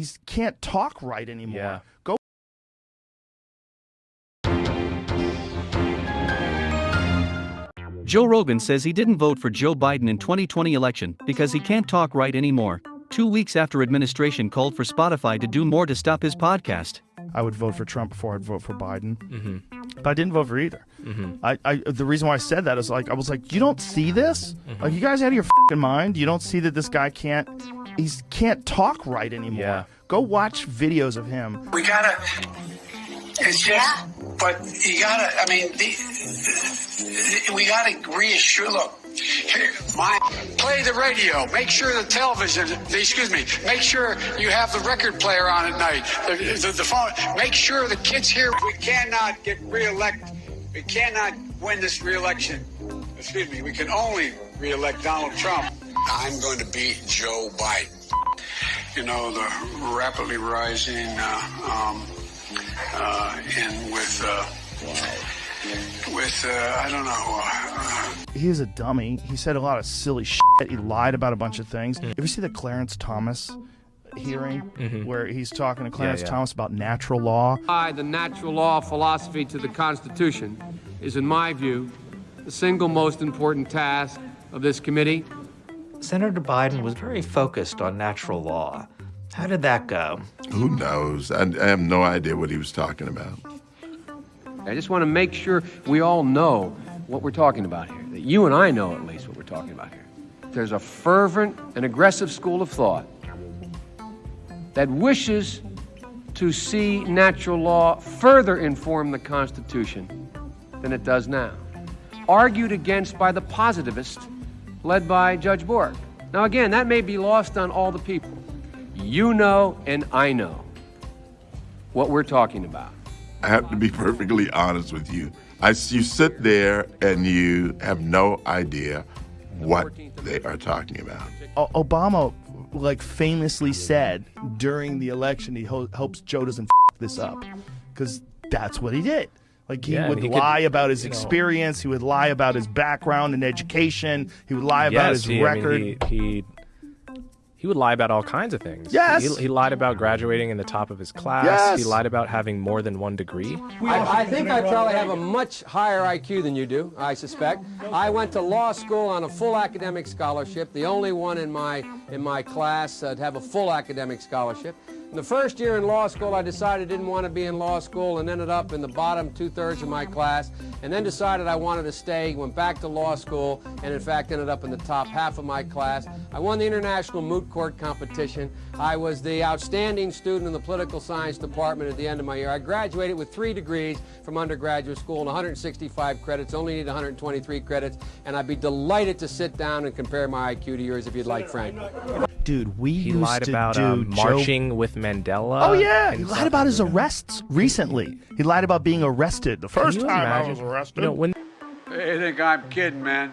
he can't talk right anymore. Yeah. Go Joe Rogan says he didn't vote for Joe Biden in 2020 election because he can't talk right anymore. Two weeks after administration called for Spotify to do more to stop his podcast. I would vote for Trump before I'd vote for Biden. Mm-hmm. But I didn't vote for either. I, I the reason why I said that is like I was like, you don't see this? Mm-hmm. Like you guys out of your fing mind? You don't see that this guy can't he's can't talk right anymore. Yeah. Go watch videos of him. We gotta. It's just, but you gotta. I mean, the, we gotta reassure. Look, my play the radio. Make sure the television. Excuse me. Make sure you have the record player on at night. The, the, the phone. Make sure the kids here. We cannot get reelected. We cannot win this reelection. Excuse me. We can only reelect Donald Trump. I'm going to beat Joe Biden you know, the rapidly rising, uh, um, uh, and with, uh, with, uh, I don't know, uh, He's a dummy. He said a lot of silly shit. He lied about a bunch of things. Mm. If you see the Clarence Thomas hearing where he's talking to Clarence Mm-hmm. yeah. Thomas about natural law, apply the natural law philosophy to the Constitution is, in my view, the single most important task of this committee. Senator Biden was very focused on natural law. How did that go? Who knows? I, I have no idea what he was talking about. I just want to make sure we all know what we're talking about here, that you and I know at least what we're talking about here. There's a fervent and aggressive school of thought that wishes to see natural law further inform the Constitution than it does now, argued against by the positivists led by Judge Bork. Now, again, that may be lost on all the people. You know, and I know what we're talking about. I have to be perfectly honest with you. I, you sit there and you have no idea what they are talking about. O- Obama like famously said during the election he ho- hopes Joe doesn't f- this up because that's what he did. Like he Yeah, would he could- lie about his you know- experience. He would lie about his background and education. He would lie about yes, his he, I mean, record. he, he he would lie about all kinds of things. Yes. He, he lied about graduating in the top of his class. Yes. He lied about having more than one degree. I, I think I probably have a much higher IQ than you do, I suspect. I went to law school on a full academic scholarship, the only one in my, in my class uh, to have a full academic scholarship. In the first year in law school, I decided I didn't want to be in law school and ended up in the bottom two-thirds of my class, and then decided I wanted to stay, went back to law school, and in fact ended up in the top half of my class. I won the international moot court competition. I was the outstanding student in the political science department at the end of my year. I graduated with three degrees from undergraduate school and 165 credits, only need 123 credits, and I'd be delighted to sit down and compare my IQ to yours if you'd like, Frank. Dude, we He used lied to about do um, Joe- marching with Mandela. Oh yeah, he lied about his arrests recently. He lied about being arrested the first you time I was arrested. You know, when They think I'm kidding, man.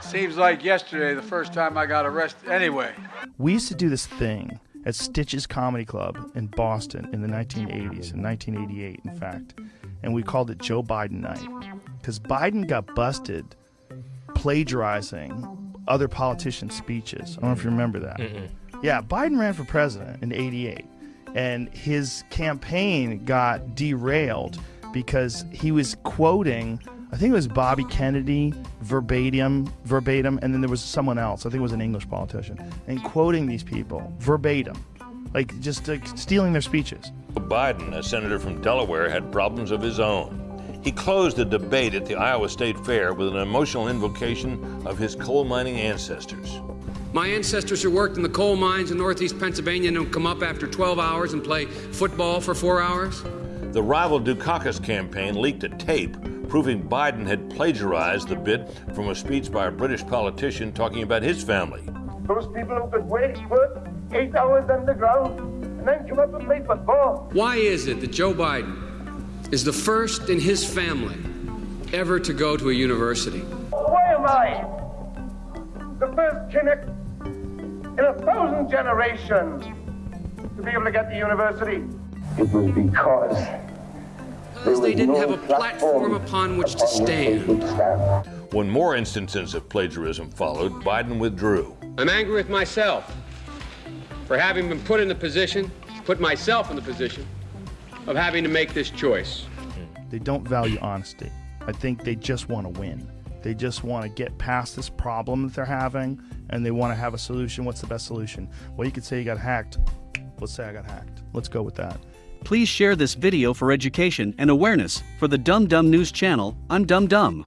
Seems like yesterday, the first time I got arrested. Anyway. We used to do this thing at Stitches Comedy Club in Boston in the 1980s, in 1988, in fact, and we called it Joe Biden Night because Biden got busted plagiarizing other politicians' speeches. I don't know if you remember that. Yeah, Biden ran for president in 88, and his campaign got derailed because he was quoting, I think it was Bobby Kennedy verbatim, verbatim, and then there was someone else, I think it was an English politician, and quoting these people verbatim, like just like stealing their speeches. Biden, a senator from Delaware, had problems of his own. He closed the debate at the Iowa State Fair with an emotional invocation of his coal mining ancestors. My ancestors who worked in the coal mines in northeast Pennsylvania don't come up after 12 hours and play football for four hours. The rival Dukakis campaign leaked a tape proving Biden had plagiarized the bit from a speech by a British politician talking about his family. Those people who could wait, work eight hours underground and then come up and play football. Why is it that Joe Biden is the first in his family ever to go to a university? Why am I the first Kinnock in a thousand generations to be able to get to university? It was because Because they didn't have a platform upon which to stand. When more instances of plagiarism followed, Biden withdrew. I'm angry with myself for having been put in the position, put myself in the position, of having to make this choice. They don't value honesty. I think they just want to win. They just want to get past this problem that they're having and they want to have a solution. What's the best solution? Well, you could say you got hacked. Let's say I got hacked. Let's go with that. Please share this video for education and awareness for the Dumb Dumb News channel. I'm Dumb Dumb.